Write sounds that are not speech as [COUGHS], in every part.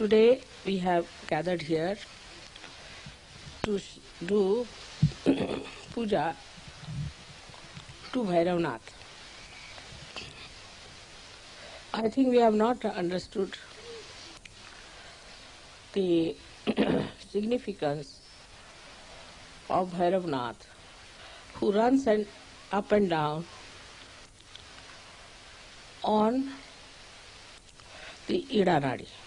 Today we have gathered here to do [COUGHS] puja to Bhairavnath. I think we have not understood the [COUGHS] significance of Bhairavnath, who runs and up and down on the Ida Nadi.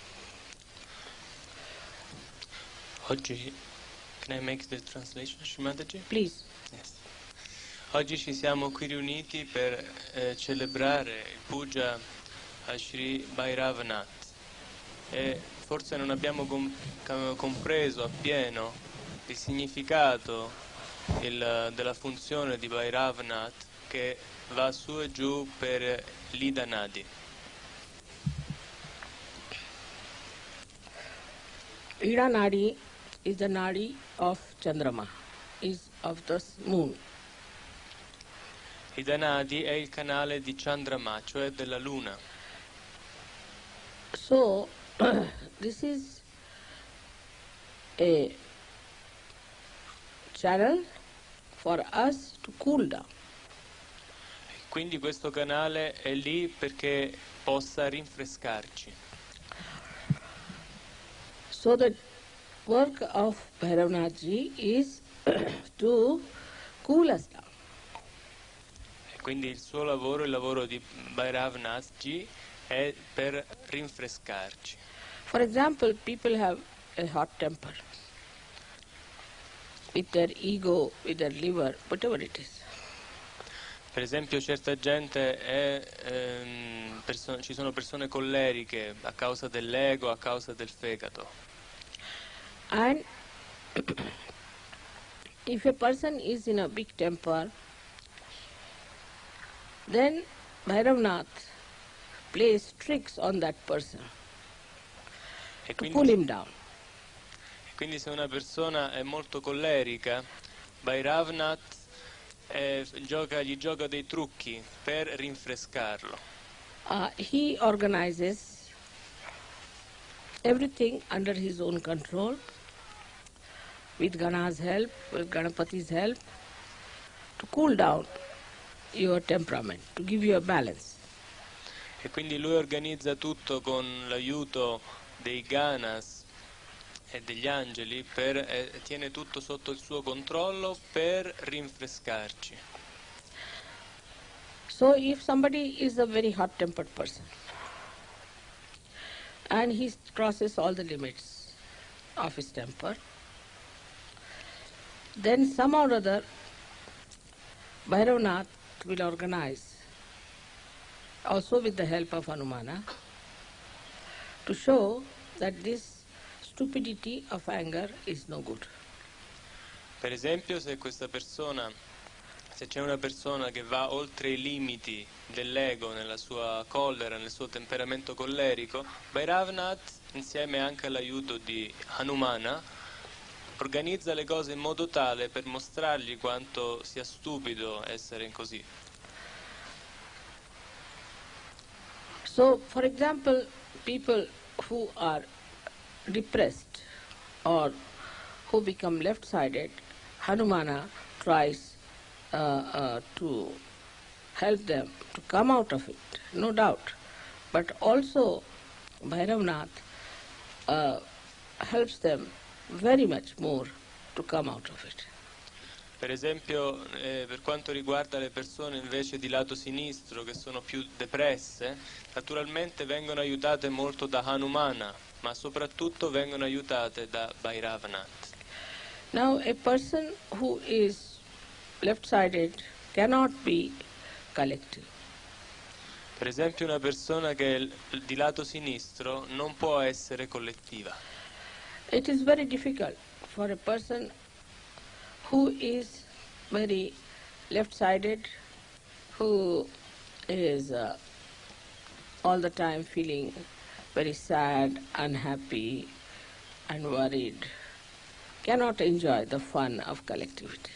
Oggi, can I make the translation, Shrimataji? Please. Yes. Oggi ci siamo qui riuniti per eh, celebrare il puja a Sri Bhairavanath e forse non abbiamo compreso appieno il significato il- della funzione di Bhairavanath che va su e giù per l'Ida Nadi. Ida Nadi is the Nadi of Chandrama, is of the moon. Ida Nadi è il canale di Chandrama, cioè della luna. So, [CLEARS THROAT] this is a channel for us to cool down. Quindi questo canale è lì perché possa rinfrescarci. So the work of Bhairavnathji is [CLEARS THROAT] to cool us down. Quindi il suo lavoro, il lavoro di Bhairavnathji è per rinfrescarci. For example, people have a hot temper with their ego, with their liver, whatever it is. Per esempio certa gente è, ehm, ci sono persone colleriche a causa dell'ego, a causa del fegato. And [CLEARS THROAT] if a person is in a big temper, then Bhairavnath plays tricks on that person E to cool quindi, him down. quindi se una persona è molto collerica, Bhairavnath eh, gioca- gli gioca dei trucchi per rinfrescarlo. Uh, he organizes everything under his own control with Gana's help, with Ganapati's help, to cool down your temperament, to give you a balance. E quindi lui organizza tutto con l'aiuto dei Ganas e degli angeli, per, eh, tiene tutto sotto il suo controllo per rinfrescarci. So if somebody is a very hot-tempered person and he crosses all the limits of his temper, then somehow or other Bhairavnath will organize, also with the help of Hanumana, to show that this stupidity of anger is no good. Per esempio, se questa persona, se c'è una persona che va oltre i limiti dell'ego nella sua collera, nel suo temperamento collerico, Bhairavnath, insieme anche all'aiuto di Hanumana, organizza le cose in modo tale per mostrargli quanto sia stupido essere così. So, for example, people who are depressed or who become left sided, Hanumana tries uh, uh, to help them to come out of it, no doubt. But also, Bhairavnath uh, helps them very much more to come out of it. Per esempio, eh, per quanto riguarda le persone invece di lato sinistro che sono più depresse, naturalmente vengono aiutate molto da Hanumana, ma soprattutto vengono aiutate da Bhairavanath. Now, a person who is left sided cannot be collective. Per esempio, una persona che è di lato sinistro non può essere collettiva. It is very difficult for a person who is very left sided, who is uh, all the time feeling very sad, unhappy, and worried, cannot enjoy the fun of collectivity.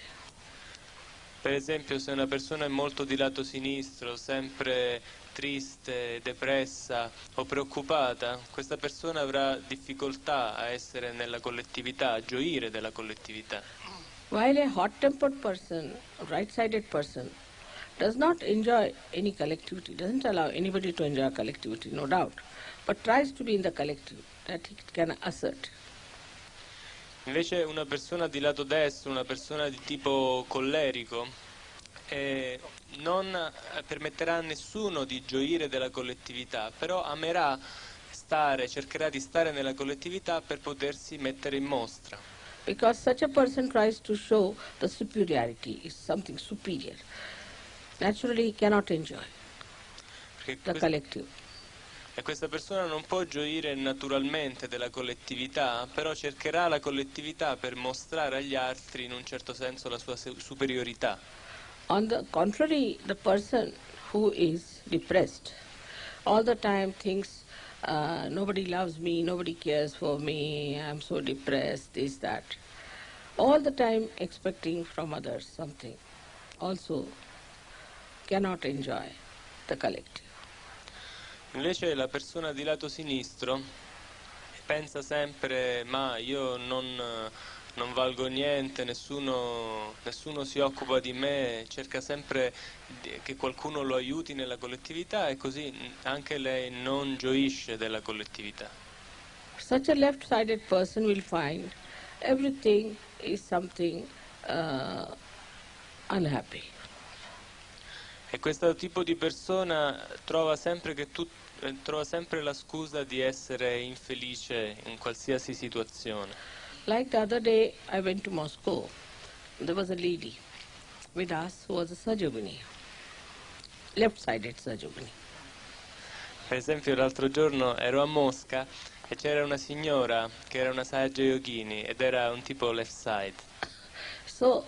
Per esempio, se una persona è molto di lato sinistro, sempre triste, depressa o preoccupata, questa persona avrà difficoltà a essere nella collettività, a gioire della collettività. While a hot-tempered person, right-sided person, does not enjoy any collectivity, doesn't allow anybody to enjoy collectivity, no doubt, but tries to be in the collective, that he can assert. Invece una persona di lato destro, una persona di tipo collerico, eh, non eh, permetterà a nessuno di gioire della collettività, però amerà stare, cercherà di stare nella collettività per potersi mettere in mostra. Because such a person tries to show the superiority, is something superior. Naturally he cannot enjoy the collective. E questa persona non può gioire naturalmente della collettività, però cercherà la collettività per mostrare agli altri in un certo senso la sua superiorità. On the contrary, the person who is depressed all the time thinks, uh, nobody loves me, nobody cares for me, I'm so depressed, this, that. All the time expecting from others something. Also cannot enjoy the collective. Invece la persona di lato sinistro pensa sempre ma io non, non valgo niente, nessuno, nessuno si occupa di me, cerca sempre che qualcuno lo aiuti nella collettività e così anche lei non gioisce della collettività. Such a left-sided person will find everything is something uh, unhappy. E questo tipo di persona trova sempre, che tu- eh, trova sempre la scusa di essere infelice in qualsiasi situazione. Like the other day, I went to Moscow. There was a lady with us who was a Sajogini, left-sided Sajogini. Per esempio l'altro giorno ero a Mosca e c'era una signora che era una saggia yogini ed era un tipo left side. So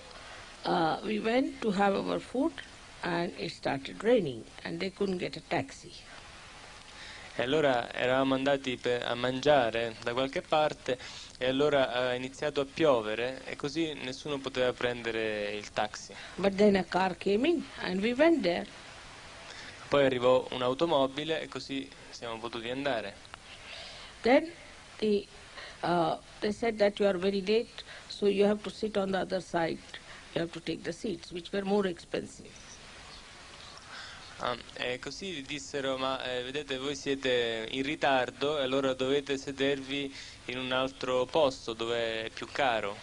uh, we went to have our food, and it started raining, and they couldn't get a taxi. E allora eravamo andati per- a mangiare da qualche parte e allora ha iniziato a piovere e così nessuno poteva prendere il taxi. But then a car came in, and we went there. Poi arrivò un'automobile e così siamo potuti andare. Then the, uh, they said that you are very late, so you have to sit on the other side. You have to take the seats, which were more expensive. Ah, e così dissero, ma eh, vedete voi siete in ritardo e allora dovete sedervi in un altro posto dove è più caro.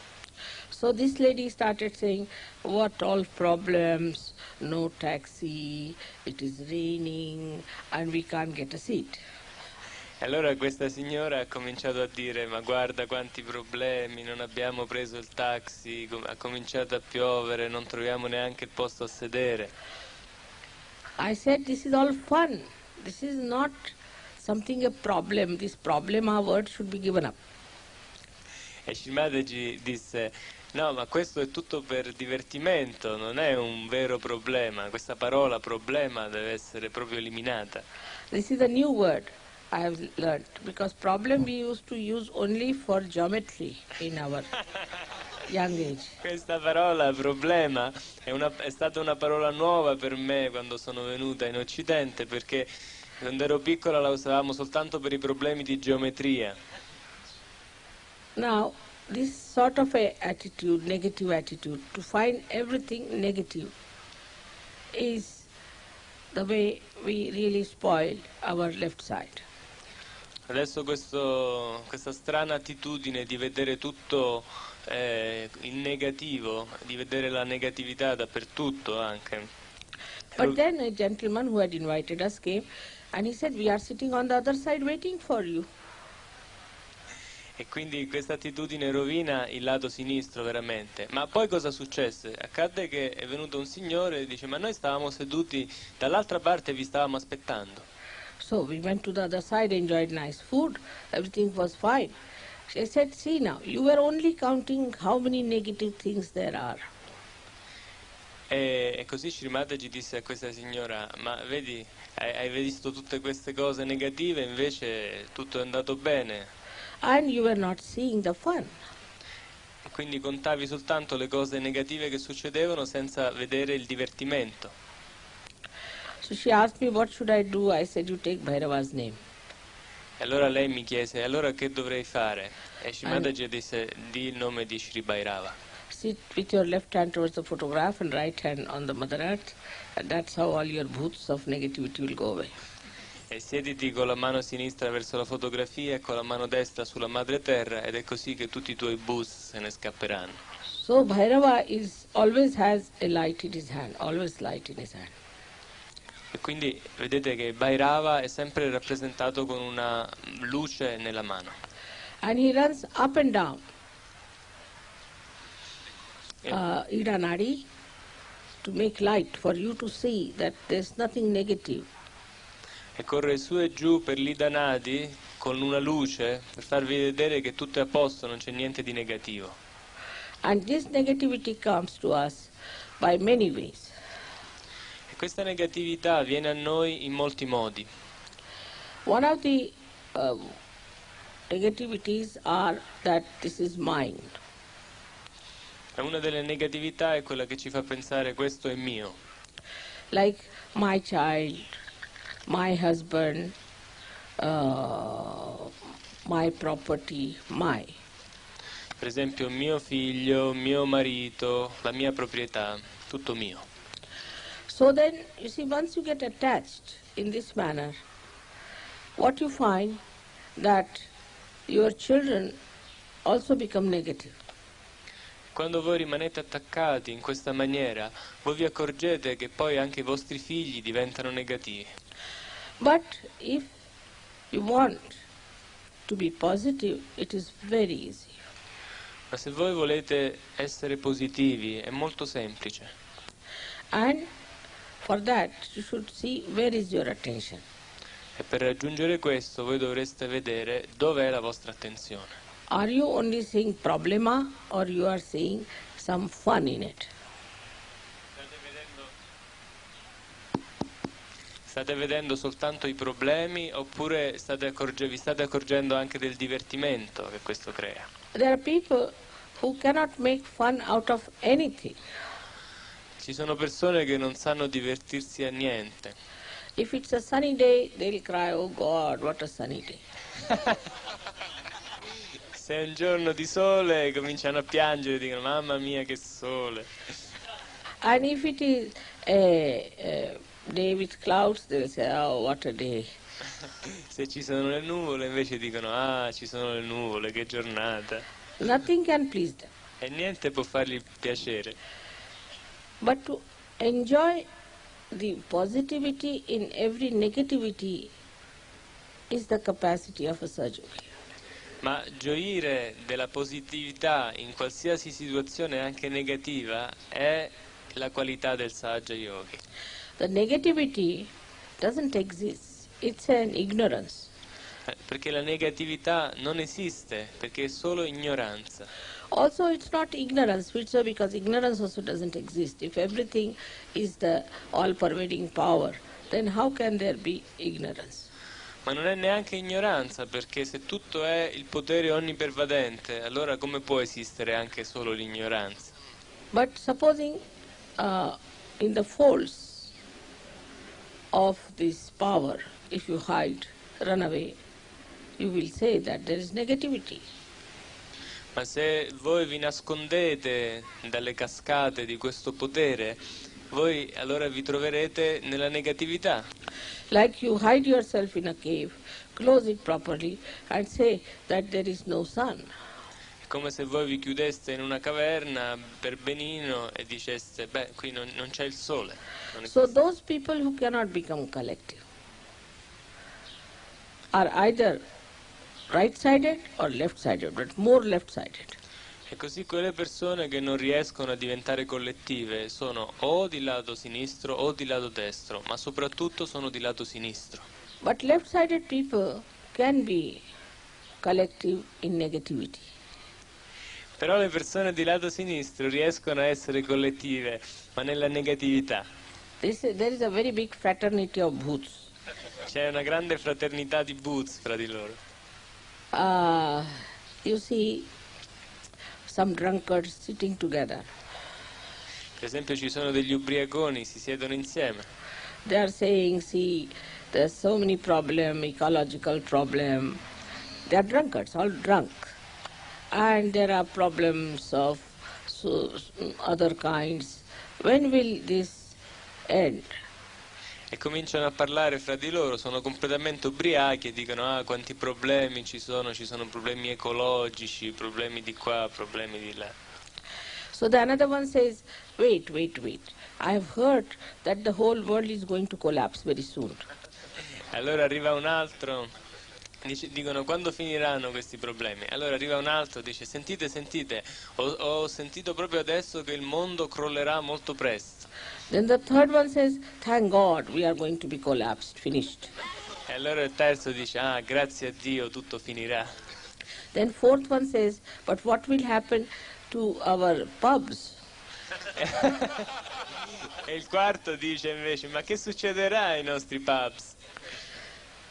So this lady started saying, what all problems, no taxi, it is raining, and we can't get a seat. E allora questa signora ha cominciato a dire, ma guarda quanti problemi, non abbiamo preso il taxi, ha cominciato a piovere, non troviamo neanche il posto a sedere. I said, this is all fun. This is not something a problem. This problem, our word should be given up. E Shimadaji disse, no, ma questo è tutto per divertimento, non è un vero problema, questa parola problema deve essere proprio eliminata. This is a new word I have learned, because problem we used to use only for geometry in our. [LAUGHS] Questa parola problema è, una- è stata una parola nuova per me quando sono venuta in Occidente perché quando ero piccola la usavamo soltanto per i problemi di geometria. Now, this sort of a attitude, negative attitude, to find everything negative, is the way we really spoil our left side. Adesso questo- questa strana attitudine di vedere tutto eh, in negativo, di vedere la negatività dappertutto anche. But then a gentleman who had invited us came and he said, We are sitting on the other side waiting for you. E quindi questa attitudine rovina il lato sinistro veramente. Ma poi cosa successe? Accadde che è venuto un signore e dice ma noi stavamo seduti dall'altra parte e vi stavamo aspettando. So we went to the other side, enjoyed nice food, everything was fine. She said, See now, you were only counting how many negative things there are. E, così Srimataji disse a questa signora ma vedi, hai, hai visto tutte queste cose negative invece tutto è andato bene. And you were not seeing the fun. E quindi contavi soltanto le cose negative che succedevano senza vedere il divertimento. So she asked me what should I do. I said you take Bhairava's name. E allora lei mi chiese, allora che dovrei fare? E Shimadaji disse, di il nome di Sri Bhairava. Sit with your left hand towards the photograph and right hand on the Mother Earth, and that's how all your bhoots of negativity will go away. E siediti con la mano sinistra verso la fotografia e con la mano destra sulla madre terra ed è così che tutti i tuoi bus se ne scapperanno. So Bhairava is always has a light in his hand, always light in his hand. E quindi vedete che Bhairava è sempre rappresentato con una luce nella mano. And he runs up and down. E- uh, Ida Nadi to make light for you to see that there's nothing negative. E corre su e giù per l'Idanadi con una luce per farvi vedere che tutto è a posto, non c'è niente di negativo. And this negativity comes to us by many ways. Questa negatività viene a noi in molti modi. One of the um, negativities are that this is mine. Una delle negatività è quella che ci fa pensare questo è mio, like my child, my husband, uh, my property, my. per esempio mio figlio, mio marito, la mia proprietà, tutto mio. So then, you see, once you get attached in this manner, what you find that your children also become negative. Quando voi rimanete attaccati in questa maniera, voi vi accorgete che poi anche i vostri figli diventano negativi. But if you want to be positive, it is very easy. Ma se voi volete essere positivi è molto semplice. And for that, you should see where is your attention. E per raggiungere questo voi dovreste vedere dove è la vostra attenzione. Are you only seeing problema or you are seeing some fun in it? State vedendo soltanto i problemi oppure state vi state accorgendo anche del divertimento che questo crea? There are people who cannot make fun out of anything. Ci sono persone che non sanno divertirsi a niente. If it's a sunny day, they'll cry, Oh God, what a sunny day. [LAUGHS] Se è un giorno di sole cominciano a piangere e dicono mamma mia che sole. And if it is a, a day with clouds, they'll say, Oh, what a day. [LAUGHS] Se ci sono le nuvole invece dicono ah ci sono le nuvole, che giornata. Nothing can please them. E niente può fargli piacere. But to enjoy the positivity in every negativity is the capacity of a Sajogi. Ma gioire della positività in qualsiasi situazione anche negativa è la qualità del Sahaja Yogi. The negativity doesn't exist. It's an ignorance. Eh, Perché la negatività non esiste, perché è solo ignoranza. Also, it's not ignorance, which so because ignorance also doesn't exist. If everything is the all-pervading power, then how can there be ignorance? Ma non è neanche ignoranza, perché se tutto è il potere onnipervadente, allora come può esistere anche solo l'ignoranza? But supposing uh, in the folds of this power, if you hide, run away, you will say that there is negativity. Ma se voi vi nascondete dalle cascate di questo potere, voi allora vi troverete nella negatività. Like you hide yourself in a cave, close it properly, and say that there is no sun. È come se voi vi chiudeste in una caverna per benino e diceste, beh, qui non, non c'è il sole. So those people who cannot become collective are either right-sided or left-sided, but more left-sided. E così quelle persone che non riescono a diventare collettive sono o di lato sinistro o di lato destro, ma soprattutto sono di lato sinistro. But left-sided people can be collective in negativity. Però le persone di lato sinistro riescono a essere collettive, ma nella negatività. This, there is a very big fraternity of bhoots. C'è una grande fraternità di boots fra di loro. Uh, you see some drunkards sitting together. Per esempio ci sono degli ubriaconi, si siedono insieme. they are saying, see, there's so many problem, ecological problem. They are drunkards, all drunk. And there are problems of so, other kinds. When will this end? E cominciano a parlare fra di loro, sono completamente ubriachi e dicono ah quanti problemi ci sono, ci sono problemi ecologici, problemi di qua, problemi di là. So the another one says, wait, wait, wait. I have heard that the whole world is going to collapse very soon. Allora arriva un altro, dice- dicono quando finiranno questi problemi? Allora arriva un altro, dice sentite, sentite, ho, ho sentito proprio adesso che il mondo crollerà molto presto. Then the third one says, thank God we are going to be collapsed, finished. E allora il terzo dice ah grazie a Dio tutto finirà. Then fourth one says, but what will happen to our pubs? [LAUGHS] E il quarto dice invece ma che succederà ai nostri pubs?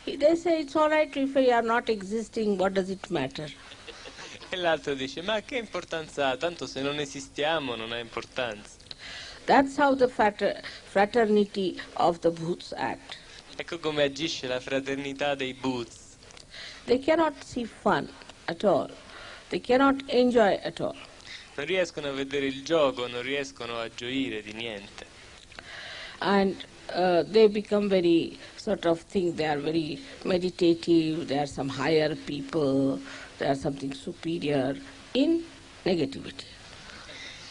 They say it's all right if we are not existing, what does it matter? [LAUGHS] E l'altro dice ma che importanza ha? Tanto se non esistiamo non ha importanza. That's how the frater- fraternity of the Bhoots act. Ecco come agisce la fraternità dei boots. They cannot see fun at all. They cannot enjoy at all. Non riescono a vedere il gioco, non riescono a gioire di niente. And uh, they become very sort of think they are very meditative, they are some higher people, they are something superior in negativity.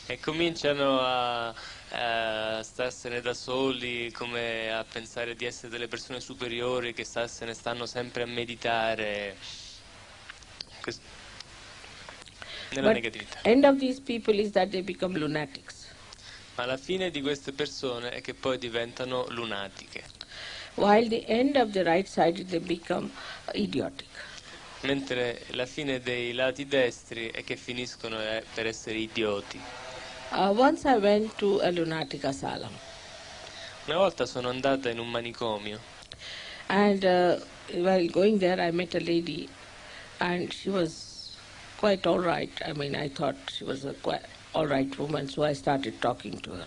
E cominciano a, a starsene da soli, come a pensare di essere delle persone superiori che se ne stanno sempre a meditare. Quest- nella But negatività. end of these people is that they become lunatics. Ma la fine di queste persone è che poi diventano lunatiche, While the end of the right side they become idiotic. mentre la fine dei lati destri è che finiscono eh, per essere idioti. Uh, once I went to a lunatic asylum, Una volta sono andata in un manicomio and uh, while going there, I met a lady, and she was quite all right. I mean, I thought she was a quite all right woman, so I started talking to her.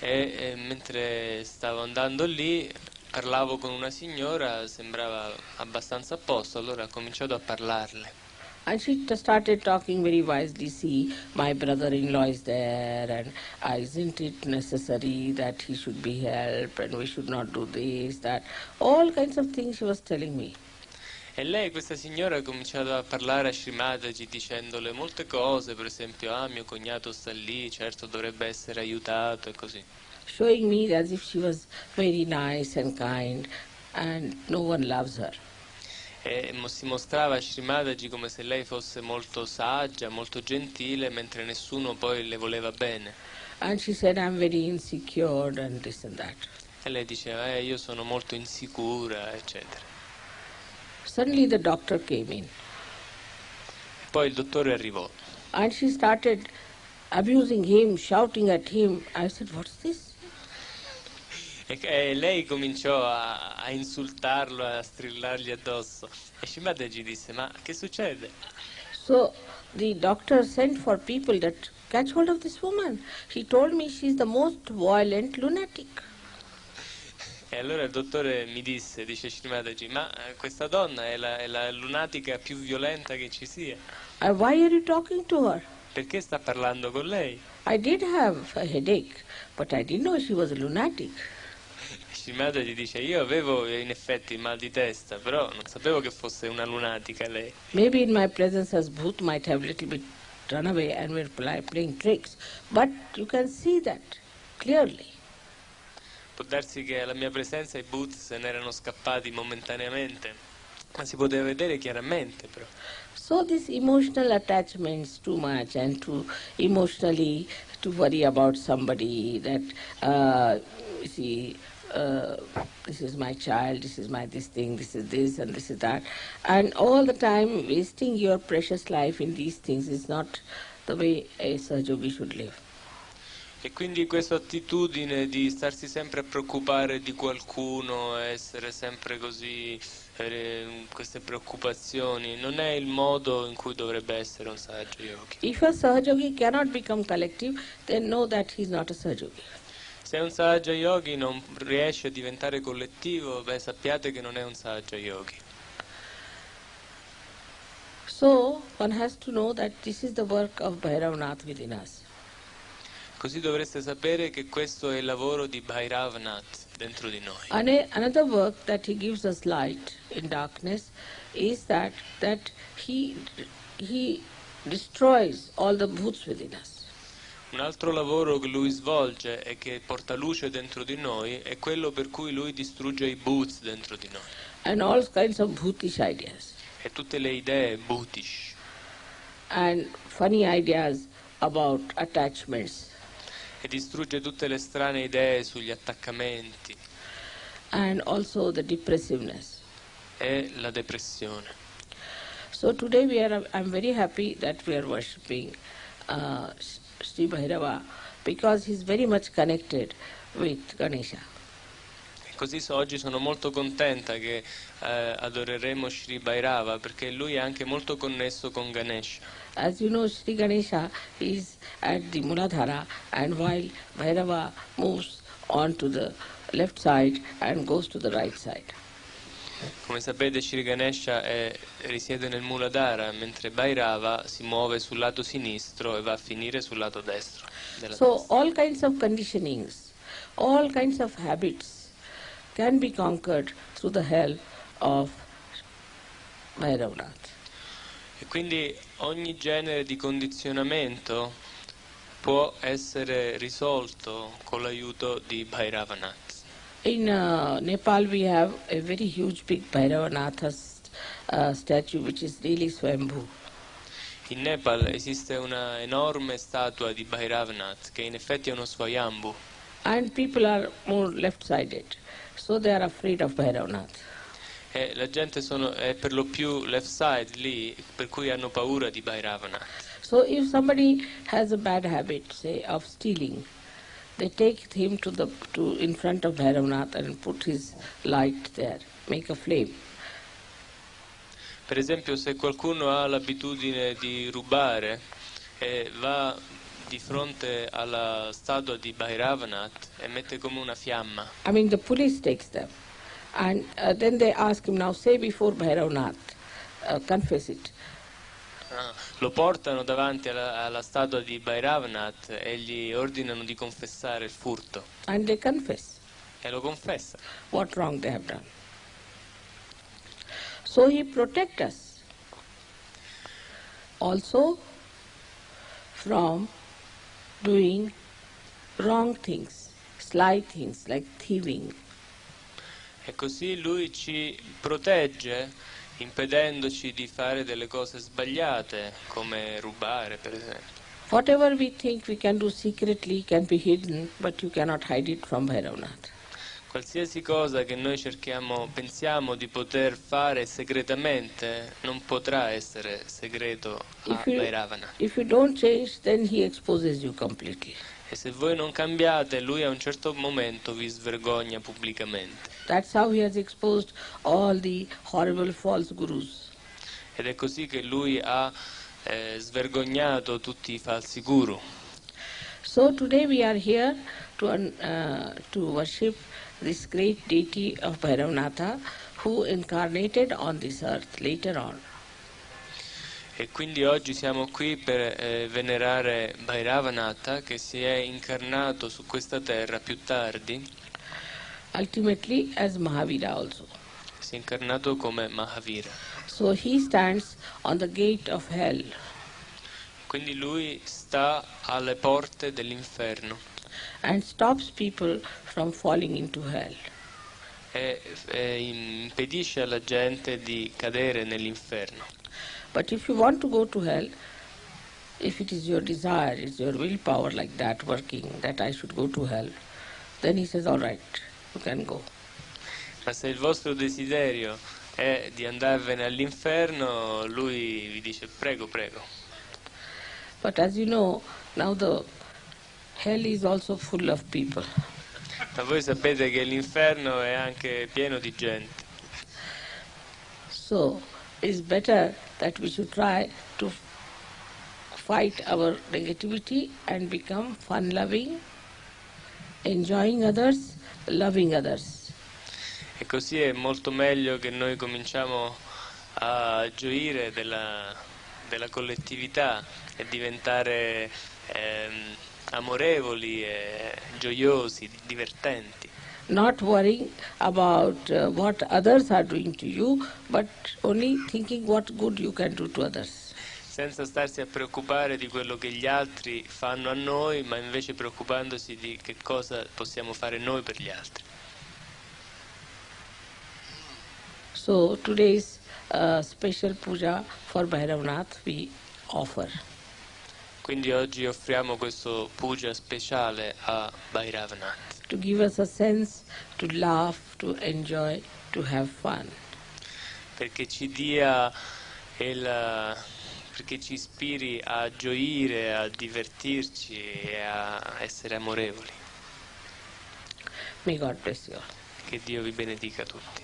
e, e mentre stavo andando lì parlavo con una signora, sembrava abbastanza a posto, allora ho cominciato a parlarle. And she started talking very wisely. See, my brother-in-law is there, and uh, isn't it necessary that he should be helped, and we should not do this, that, all kinds of things she was telling me. E lei, questa signora, ha cominciato a parlare a Srimataji dicendole molte cose, per esempio, ah mio cognato sta lì, certo dovrebbe essere aiutato e così. showing me as if she was very nice and kind and no one loves her. E si mostrava a Srimataji come se lei fosse molto saggia, molto gentile, mentre nessuno poi le voleva bene. And she said, I'm very insecure and this and that. E lei diceva, eh, io sono molto insicura, eccetera. Suddenly the doctor came in Poi il dottore arrivò and she started abusing him, shouting at him. I said, What's this? E, e lei cominciò a, a insultarlo, a strillargli addosso. E Shimadaji disse, ma che succede? So the doctor sent for people that catch hold of this woman. He told me she's the most violent lunatic. E allora il dottore mi disse, dice Shrimadaji, ma eh, questa donna è la, è la lunatica più violenta che ci sia. Uh, why are you talking to her? Perché sta parlando con lei? I did have a headache, but I didn't know she was a lunatic. Shrimadaji dice, io avevo in effetti il mal di testa, però non sapevo che fosse una lunatica lei. Maybe in my presence as Bhoot might have little bit run away and were playing tricks. But you can see that clearly. Può darsi che alla mia presenza i boot se ne erano scappati momentaneamente, ma si poteva vedere chiaramente però. So this emotional attachments too much and to emotionally to worry about somebody that uh, see uh, this is my child, this is my this thing, this is this and this is that, and all the time wasting your precious life in these things is not the way a Sahajogi should live. E quindi questa attitudine di starsi sempre a preoccupare di qualcuno, essere sempre così, queste preoccupazioni, non è il modo in cui dovrebbe essere un saggio yogi. If a Sahajogi cannot become collective, then know that he is not a Sahajogi. Se Se un Sahaja Yogi non riesce a diventare collettivo, beh, sappiate che non è un Sahaja Yogi. So one has to know that this is the work of Bhairavanath within us. Così dovreste sapere che questo è il lavoro di Bhairavanath dentro di noi. And another work that he gives us light in darkness is that that he he destroys all the bhuts within us. Un altro lavoro che lui svolge e che porta luce dentro di noi è quello per cui lui distrugge i boots dentro di noi. And all kinds of bhutish ideas. E tutte le idee bootish. And funny ideas about attachments. E distrugge tutte le strane idee sugli attaccamenti. And also the depressiveness. e la depressione. So today we are, I'm very happy that we are worshipping uh, Sri Bhairava because he's very much connected with Ganesha. Così so- oggi sono molto contenta che eh, adoreremo Sri Bhairava perché lui è anche molto connesso con Ganesha. As you know, Sri Ganesha is at the Muladhara and while Bhairava moves on to the left side and goes to the right side. Come sapete Sri Ganesha è- risiede nel Muladhara mentre Bhairava si muove sul lato sinistro e va a finire sul lato destro. della So all kinds of conditionings, all kinds of habits can be conquered through the help of Bhairavanath. E quindi ogni genere di condizionamento può essere risolto con l'aiuto di Bhairavanath. In uh, Nepal we have a very huge big Bhairavanath uh, statue which is really Swambhu. In Nepal esiste una enorme statua di Bhairavanath che in effetti è uno Swayambhu And people are more left-sided, so they are afraid of Bhairavanath. e la gente sono, è per lo più left side lì per cui hanno paura di Bhairavanath. So if somebody has a bad habit, say of stealing, they take him to the to in front of Bhairavanath and put his light there, make a flame. Per esempio se qualcuno ha l'abitudine di rubare e va di fronte alla statua di Bhairavanath e mette come una fiamma I mean, the police takes them, and uh, then they ask him now, say before Bhairavanath, uh, confess it. Ah, lo portano davanti alla, alla statua di Bhairavanath e gli ordinano di confessare il furto And they confess e lo confessa. what wrong they have done. So he protect us also from doing wrong things, sly things like thieving, E così lui ci protegge impedendoci di fare delle cose sbagliate come rubare per esempio. Whatever we think we can do secretly can be hidden, but you cannot hide it from Bhairavanath. Qualsiasi cosa che noi cerchiamo, pensiamo di poter fare segretamente non potrà essere segreto a Bhairavanath. if you don't change, then he exposes you completely. E se voi non cambiate, lui a un certo momento vi svergogna pubblicamente. That's how he has exposed all the horrible false gurus. Ed è così che lui ha eh, svergognato tutti i falsi guru. So today we are here to, uh, to worship this great deity of Bhairavanatha who incarnated on this earth later on. E quindi oggi siamo qui per eh, venerare Bhairavanath che si è incarnato su questa terra più tardi, ultimately as Mahavira also. si è incarnato come Mahavira. So he stands on the gate of hell Quindi lui sta alle porte dell'inferno and stops people from falling into hell. e, e impedisce alla gente di cadere nell'inferno. But if you want to go to hell, if it is your desire, it's your willpower like that working, that I should go to hell, then he says, all right. Ma se il vostro desiderio è di andarvene all'inferno, lui vi dice prego, prego. But as you know, now the hell is also full of people. Ma voi sapete che l'inferno è anche pieno di gente. So it's better that we should try to fight our negativity and become fun-loving enjoying others, loving others. E così è molto meglio che noi cominciamo a gioire della, della collettività e diventare ehm, amorevoli e gioiosi, divertenti. Not worrying about uh, what others are doing to you, but only thinking what good you can do to others. Senza starsi a preoccupare di quello che gli altri fanno a noi, ma invece preoccupandosi di che cosa possiamo fare noi per gli altri. So today's uh, special puja for Bhairavnath we offer. Quindi oggi offriamo questo puja speciale a Bhairavanath to give us a sense to laugh, to enjoy, to have fun. perché ci dia il, perché ci ispiri a gioire, a divertirci e a essere amorevoli. May God bless you. Che Dio vi benedica tutti.